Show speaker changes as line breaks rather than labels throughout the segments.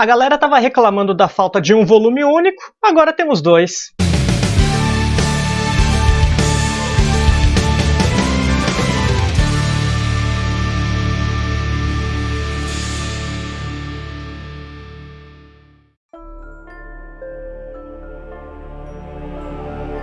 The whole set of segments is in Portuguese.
A galera tava reclamando da falta de um volume único, agora temos dois.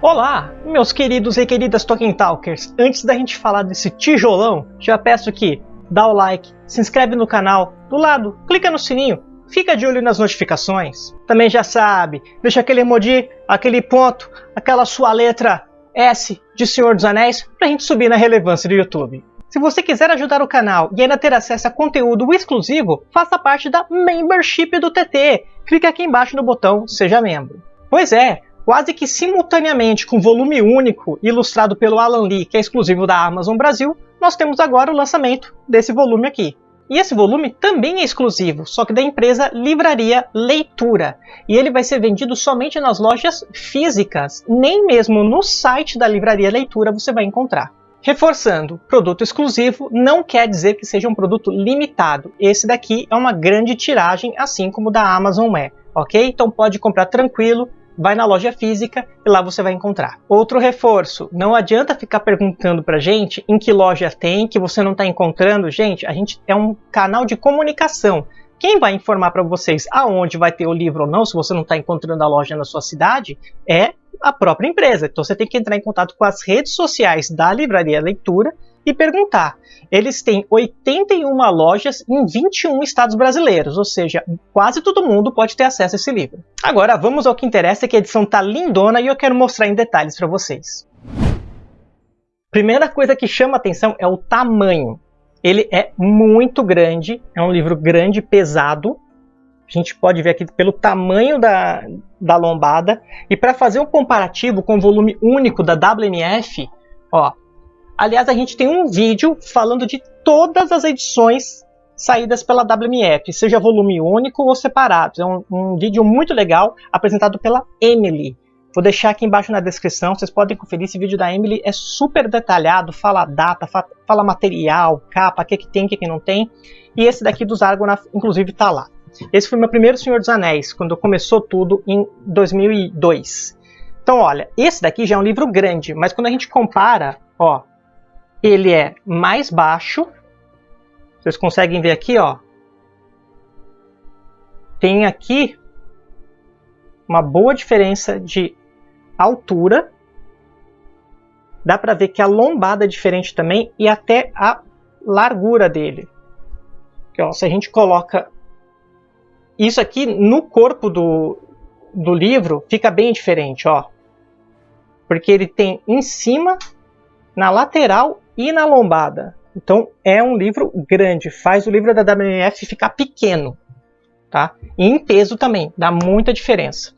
Olá, meus queridos e queridas Tolkien Talkers. Antes da gente falar desse tijolão, já peço que dá o like, se inscreve no canal, do lado, clica no sininho, fica de olho nas notificações. Também já sabe, deixa aquele emoji, aquele ponto, aquela sua letra S de Senhor dos Anéis pra gente subir na relevância do YouTube. Se você quiser ajudar o canal e ainda ter acesso a conteúdo exclusivo, faça parte da membership do TT. Clique aqui embaixo no botão Seja Membro. Pois é, Quase que simultaneamente com volume único ilustrado pelo Alan Lee, que é exclusivo da Amazon Brasil, nós temos agora o lançamento desse volume aqui. E esse volume também é exclusivo, só que da empresa Livraria Leitura. E ele vai ser vendido somente nas lojas físicas, nem mesmo no site da Livraria Leitura você vai encontrar. Reforçando, produto exclusivo não quer dizer que seja um produto limitado. Esse daqui é uma grande tiragem, assim como o da Amazon é, ok? Então pode comprar tranquilo, vai na loja física e lá você vai encontrar. Outro reforço, não adianta ficar perguntando pra gente em que loja tem, que você não está encontrando. Gente, a gente é um canal de comunicação. Quem vai informar para vocês aonde vai ter o livro ou não, se você não está encontrando a loja na sua cidade, é a própria empresa. Então você tem que entrar em contato com as redes sociais da Livraria Leitura e perguntar. Eles têm 81 lojas em 21 estados brasileiros, ou seja, quase todo mundo pode ter acesso a esse livro. Agora vamos ao que interessa, que a edição está lindona e eu quero mostrar em detalhes para vocês. Primeira coisa que chama atenção é o tamanho. Ele é muito grande, é um livro grande, pesado. A gente pode ver aqui pelo tamanho da, da lombada. E para fazer um comparativo com o volume único da WMF, ó, Aliás, a gente tem um vídeo falando de todas as edições saídas pela WMF, seja volume único ou separados. É um, um, vídeo muito legal apresentado pela Emily. Vou deixar aqui embaixo na descrição, vocês podem conferir. Esse vídeo da Emily é super detalhado, fala data, fala material, capa, o que, que tem, o que, que não tem. E esse daqui dos Argonauts, inclusive, está lá. Esse foi meu primeiro Senhor dos Anéis, quando começou tudo em 2002. Então, olha, esse daqui já é um livro grande, mas quando a gente compara, ó, ele é mais baixo. Vocês conseguem ver aqui, ó. Tem aqui uma boa diferença de altura. Dá para ver que a lombada é diferente também e até a largura dele. Aqui, ó, se a gente coloca isso aqui no corpo do, do livro, fica bem diferente, ó. Porque ele tem em cima, na lateral e na lombada. Então é um livro grande, faz o livro da WMF ficar pequeno, tá? E em peso também, dá muita diferença.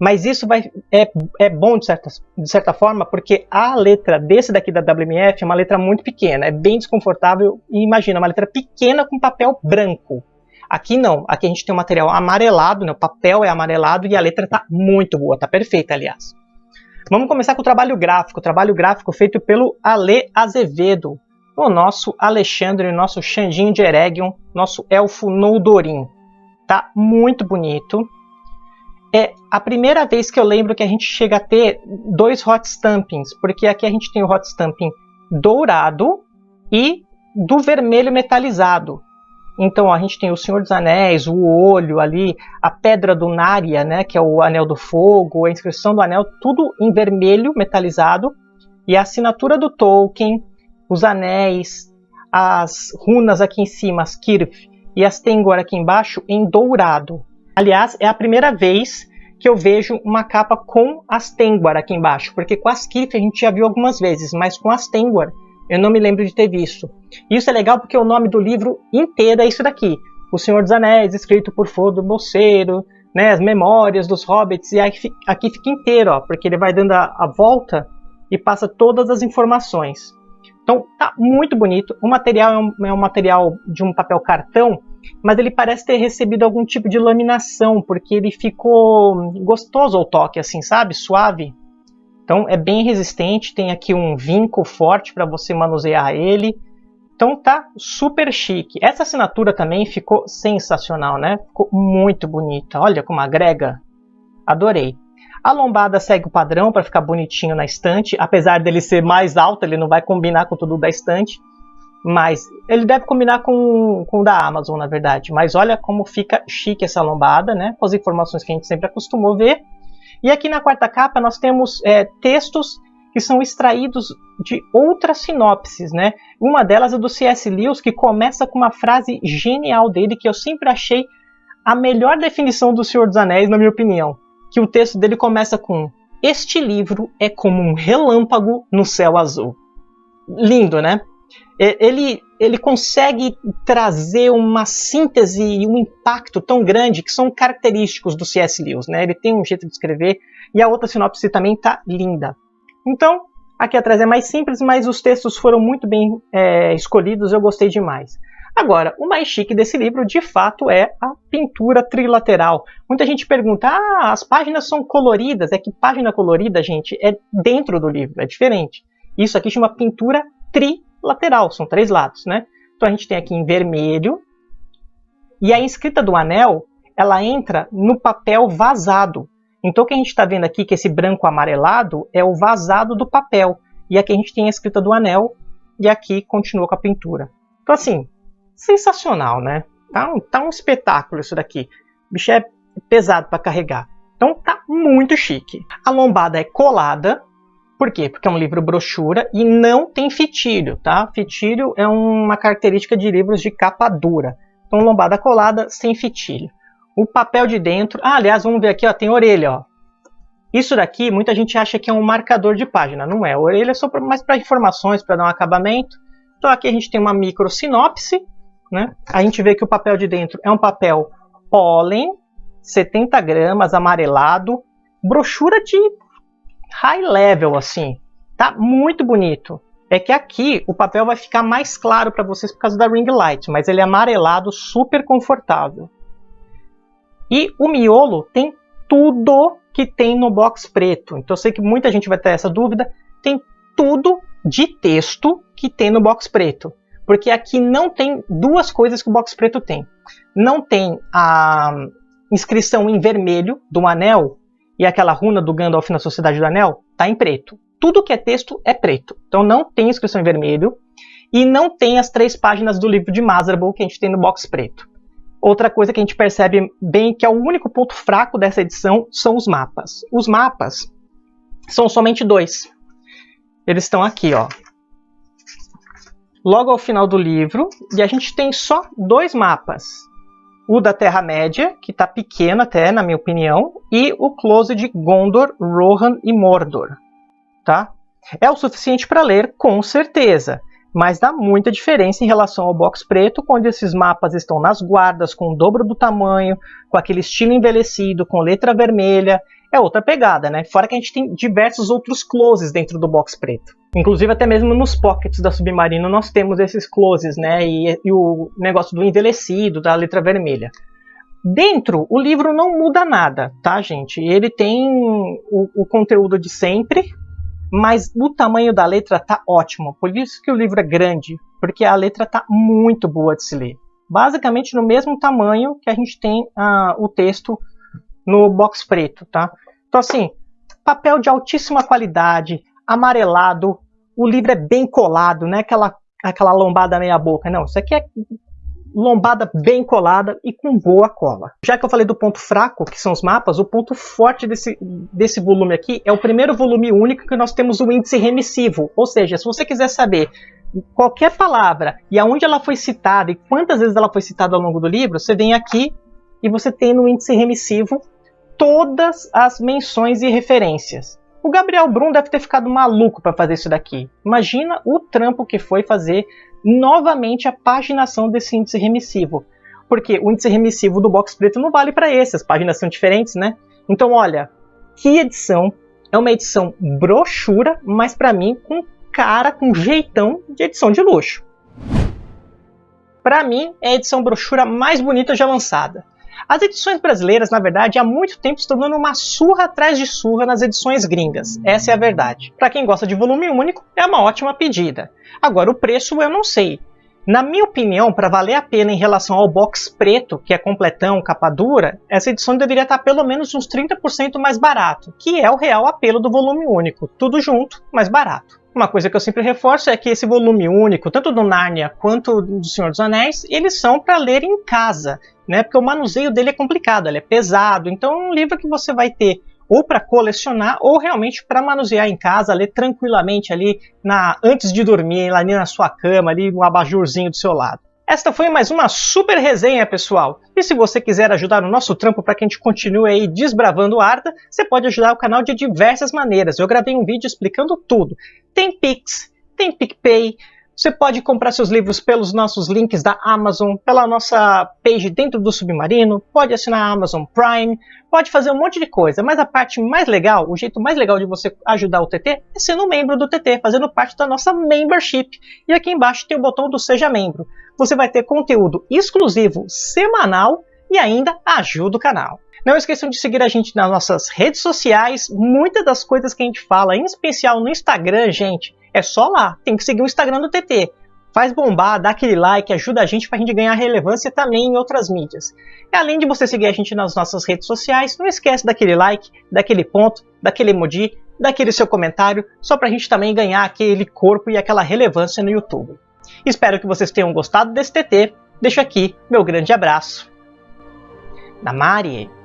Mas isso vai, é, é bom de certa, de certa forma, porque a letra desse daqui da WMF é uma letra muito pequena, é bem desconfortável. E imagina, uma letra pequena com papel branco. Aqui não, aqui a gente tem um material amarelado, né? o papel é amarelado e a letra está muito boa, está perfeita, aliás. Vamos começar com o trabalho gráfico. O trabalho gráfico feito pelo Ale Azevedo, o nosso Alexandre, o nosso Xandinho de Eregion, nosso elfo Noldorin. Tá muito bonito. É a primeira vez que eu lembro que a gente chega a ter dois hot stampings, porque aqui a gente tem o hot stamping dourado e do vermelho metalizado. Então a gente tem o Senhor dos Anéis, o olho ali, a pedra do Narya, né, que é o Anel do Fogo, a inscrição do anel, tudo em vermelho metalizado, e a assinatura do Tolkien, os anéis, as runas aqui em cima, as Kirf, e as Tengwar aqui embaixo em dourado. Aliás, é a primeira vez que eu vejo uma capa com as Tengwar aqui embaixo, porque com as Kirf a gente já viu algumas vezes, mas com as Tengwar eu não me lembro de ter visto. Isso é legal porque o nome do livro inteiro é isso daqui. O Senhor dos Anéis, escrito por Frodo Bolseiro, né, as memórias dos hobbits, e aqui, fica inteiro, ó, porque ele vai dando a, a volta e passa todas as informações. Então tá muito bonito. O material é um, é um, material de um papel cartão, mas ele parece ter recebido algum tipo de laminação, porque ele ficou gostoso ao toque, assim, sabe? Suave. Então é bem resistente, tem aqui um vinco forte para você manusear ele. Então tá super chique. Essa assinatura também ficou sensacional, né? Ficou muito bonita. Olha como agrega. Adorei. A lombada segue o padrão para ficar bonitinho na estante. Apesar dele ser mais alto, ele não vai combinar com tudo da estante. Mas ele deve combinar com, com o da Amazon, na verdade. Mas olha como fica chique essa lombada, né? Com as informações que a gente sempre acostumou ver. E aqui na quarta capa nós temos é, textos que são extraídos de outras sinopses, né? Uma delas é do C.S. Lewis, que começa com uma frase genial dele, que eu sempre achei a melhor definição do Senhor dos Anéis, na minha opinião. Que o texto dele começa com: Este livro é como um relâmpago no céu azul. Lindo, né? Ele, ele consegue trazer uma síntese e um impacto tão grande que são característicos do C.S. Lewis, né? Ele tem um jeito de escrever e a outra sinopse também tá linda. Então, aqui atrás é mais simples, mas os textos foram muito bem é, escolhidos, eu gostei demais. Agora, o mais chique desse livro, de fato, é a pintura trilateral. Muita gente pergunta, ah, as páginas são coloridas. É que página colorida, gente, é dentro do livro, é diferente. Isso aqui chama pintura trilateral, são três lados, né? Então a gente tem aqui em vermelho, e a escrita do anel, ela entra no papel vazado. Então o que a gente está vendo aqui, que esse branco amarelado, é o vazado do papel. E aqui a gente tem a escrita do anel, e aqui continua com a pintura. Então assim, sensacional, né? Tá um, tá um espetáculo isso daqui. O bicho é pesado para carregar. Então tá muito chique. A lombada é colada. Por quê? Porque é um livro brochura e não tem fitilho, tá? Fitilho é uma característica de livros de capa dura. Então lombada colada sem fitilho. O papel de dentro. Ah, aliás, vamos ver aqui, ó, tem orelha, ó. Isso daqui, muita gente acha que é um marcador de página. Não é. A orelha é só mais para informações, para dar um acabamento. Então aqui a gente tem uma micro sinopse. Né? A gente vê que o papel de dentro é um papel pólen, 70 gramas, amarelado. Brochura de high level, assim. Tá muito bonito. É que aqui o papel vai ficar mais claro para vocês por causa da ring light, mas ele é amarelado, super confortável. E o miolo tem tudo que tem no box preto. Então eu sei que muita gente vai ter essa dúvida. Tem tudo de texto que tem no box preto. Porque aqui não tem duas coisas que o box preto tem. Não tem a inscrição em vermelho do anel e aquela runa do Gandalf na Sociedade do Anel está em preto. Tudo que é texto é preto. Então não tem inscrição em vermelho e não tem as três páginas do livro de Mazarbul que a gente tem no box preto. Outra coisa que a gente percebe bem que é o único ponto fraco dessa edição são os mapas. Os mapas são somente dois. Eles estão aqui, ó. Logo ao final do livro, e a gente tem só dois mapas. O da Terra-média, que está pequeno até, na minha opinião, e o close de Gondor, Rohan e Mordor. Tá? É o suficiente para ler, com certeza mas dá muita diferença em relação ao box preto, onde esses mapas estão nas guardas, com o dobro do tamanho, com aquele estilo envelhecido, com letra vermelha. É outra pegada, né? Fora que a gente tem diversos outros closes dentro do box preto. Inclusive, até mesmo nos pockets da Submarino nós temos esses closes, né? E, e o negócio do envelhecido, da letra vermelha. Dentro, o livro não muda nada, tá, gente? Ele tem o, o conteúdo de sempre, mas o tamanho da letra tá ótimo. Por isso que o livro é grande, porque a letra tá muito boa de se ler. Basicamente no mesmo tamanho que a gente tem uh, o texto no box preto, tá? Então assim, papel de altíssima qualidade, amarelado, o livro é bem colado, não é aquela, aquela lombada meia boca, não. Isso aqui é lombada bem colada e com boa cola. Já que eu falei do ponto fraco, que são os mapas, o ponto forte desse, desse volume aqui é o primeiro volume único que nós temos o índice remissivo. Ou seja, se você quiser saber qualquer palavra e aonde ela foi citada e quantas vezes ela foi citada ao longo do livro, você vem aqui e você tem no índice remissivo todas as menções e referências. O Gabriel Brum deve ter ficado maluco para fazer isso daqui. Imagina o trampo que foi fazer novamente a paginação desse índice remissivo. Porque o índice remissivo do box preto não vale para esse, as páginas são diferentes, né? Então, olha, que edição. É uma edição brochura, mas para mim com cara, com jeitão de edição de luxo. Para mim, é a edição brochura mais bonita já lançada. As edições brasileiras, na verdade, há muito tempo estão dando uma surra atrás de surra nas edições gringas. Essa é a verdade. Para quem gosta de volume único, é uma ótima pedida. Agora, o preço eu não sei. Na minha opinião, para valer a pena em relação ao box preto, que é completão, capa dura, essa edição deveria estar pelo menos uns 30% mais barato, que é o real apelo do volume único, tudo junto, mais barato. Uma coisa que eu sempre reforço é que esse volume único, tanto do Narnia quanto do Senhor dos Anéis, eles são para ler em casa, né? Porque o manuseio dele é complicado, ele é pesado, então é um livro que você vai ter ou para colecionar ou realmente para manusear em casa, ler tranquilamente ali na antes de dormir, ali na sua cama, ali no abajurzinho do seu lado. Esta foi mais uma super resenha, pessoal. E se você quiser ajudar o nosso trampo para que a gente continue aí desbravando Arda, você pode ajudar o canal de diversas maneiras. Eu gravei um vídeo explicando tudo. Tem Pix, tem PicPay, você pode comprar seus livros pelos nossos links da Amazon, pela nossa page dentro do Submarino, pode assinar a Amazon Prime, pode fazer um monte de coisa, mas a parte mais legal, o jeito mais legal de você ajudar o TT é sendo membro do TT, fazendo parte da nossa membership. E aqui embaixo tem o botão do Seja Membro. Você vai ter conteúdo exclusivo semanal e ainda ajuda o canal. Não esqueçam de seguir a gente nas nossas redes sociais. Muitas das coisas que a gente fala, em especial no Instagram, gente, é só lá. Tem que seguir o Instagram do TT faz bombar, dá aquele like, ajuda a gente para a gente ganhar relevância também em outras mídias. E além de você seguir a gente nas nossas redes sociais, não esquece daquele like, daquele ponto, daquele emoji, daquele seu comentário, só para a gente também ganhar aquele corpo e aquela relevância no YouTube. Espero que vocês tenham gostado desse TT. Deixo aqui meu grande abraço. Namari!